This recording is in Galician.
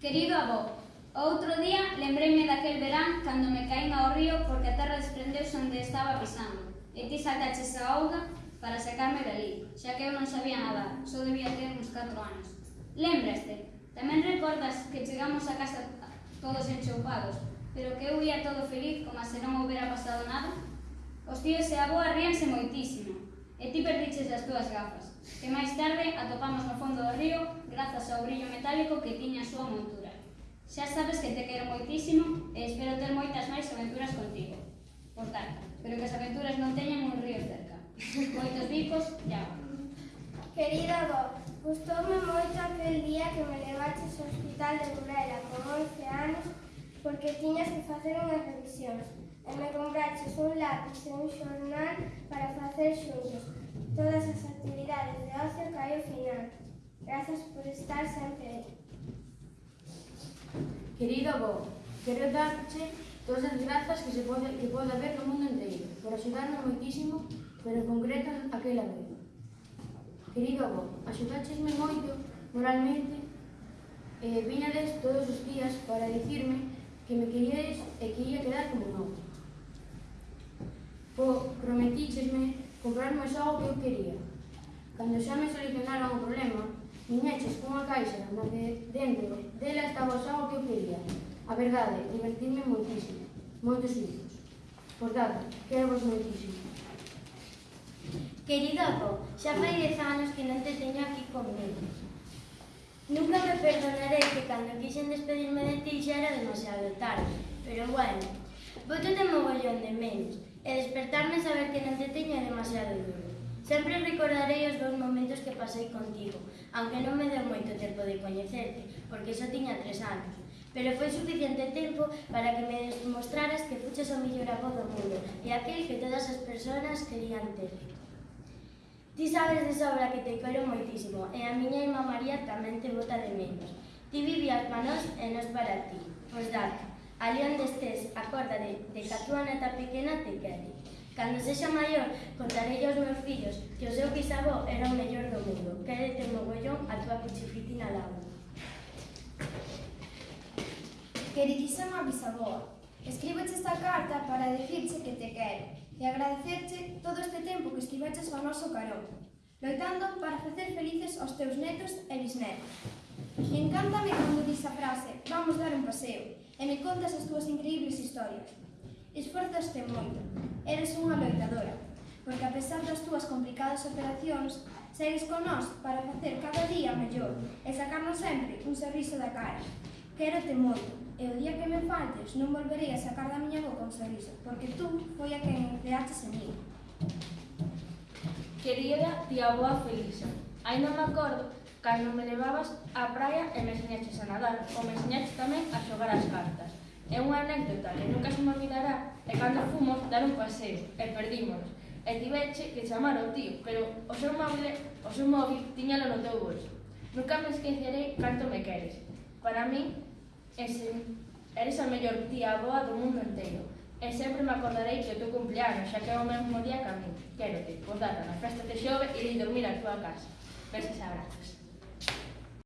Querido avó, outro día lembrei-me daquel verán cando me caín ao río porque a terra desprendeuse onde estaba pisando e ti sacaches a auga para sacarme dali, xa que eu non sabía nadar, só debía ter uns 4 anos. Lembraste, tamén recordas que chegamos a casa todos enchoupados, pero que eu ia todo feliz como se non houbera pasado nada? Os tíos e a boa ríanse moitísimo, e ti perdiches as túas gafas, que máis tarde atopamos no fondo grazas ao brillo metálico que tiña a súa montura. Xa sabes que te quero moitísimo e espero ter moitas máis aventuras contigo. Por tanto, pero que as aventuras non teñan un río cerca. Moitos bicos e agua. Querida avó, gustoume moito aquel día que me levaches ao hospital de Burela con 11 anos porque tiñas que facer unhas revisións e me compraches un lápiz e un xornal para facer xuntos todas as actividades Gracias por estar sempre aí. Querido avó, quero darche todas as grazas que se pode, que pode haber no mundo inteiro, por axudarnos moitísimo, pero en concreto aquela vez. Querido avó, axudachesme moito moralmente e eh, todos os días para dicirme que me queríades e que ia quedar como novo. Po, prometichesme comprarme só o que eu quería. Cando xa me solucionaron o problema, Viñeches cunha caixa na que dentro dela estaba o que eu quería. A verdade, divertirme moitísimo, moitos hijos. Por tanto, quero vos moitísimo. Querido avó, xa fai dez anos que non te teño aquí comigo. Nunca me perdonaré que cando quixen despedirme de ti xa era demasiado tarde, pero bueno, voto de mogollón de menos e despertarme saber que non te teño demasiado duro. Sempre recordarei os dous momentos que pasei contigo, aunque non me deu moito tempo de coñecerte, porque só tiña tres anos. Pero foi suficiente tempo para que me demostraras que fuches o mellor avó do mundo e aquel que todas as persoas querían ter. Ti sabes de sobra que te quero moitísimo e a miña irmã María tamén te bota de menos. Ti vivías para nós e nos para ti. Pois date, ali onde estés, acórdate de que a túa neta pequena te quere. Cando sexa maior, contarei aos meus fillos que o seu bisavó era o mellor do mundo. Quédete o mogollón a túa cuchifitina lago. Queridísima bisaboa, escriboche esta carta para decirche que te quero e agradecerche todo este tempo que estiveches ao noso carón, loitando para facer felices aos teus netos e bisnetos. E encántame cando dis a frase, vamos dar un paseo, e me contas as túas increíbles historias. Esforzaste moito, eres unha loitadora, porque a pesar das túas complicadas operacións, segues con nós para facer cada día mellor e sacarnos sempre un sorriso da cara. Quérote moito, e o día que me faltes non volverei a sacar da miña boca un sorriso, porque tú foi a quen empleaches en mí. Querida tía boa Felisa, aí non me acordo cando me levabas á praia e me enseñaches a nadar, ou me enseñaches tamén a xogar as cartas. É unha anécdota que nunca se me olvidará é cando fomos dar un paseo e perdímonos. E tiveche que chamar ao tío, pero o seu móvil, o seu móvil tiñalo no teu bolso. Nunca me esquecerei canto me queres. Para mí, ese, eres a mellor tía boa do mundo inteiro. E sempre me acordarei que o teu cumpleaños, xa que é o mesmo día que a mí. Quérote, pois data na festa de xove e ir dormir á tua casa. Besos e abrazos.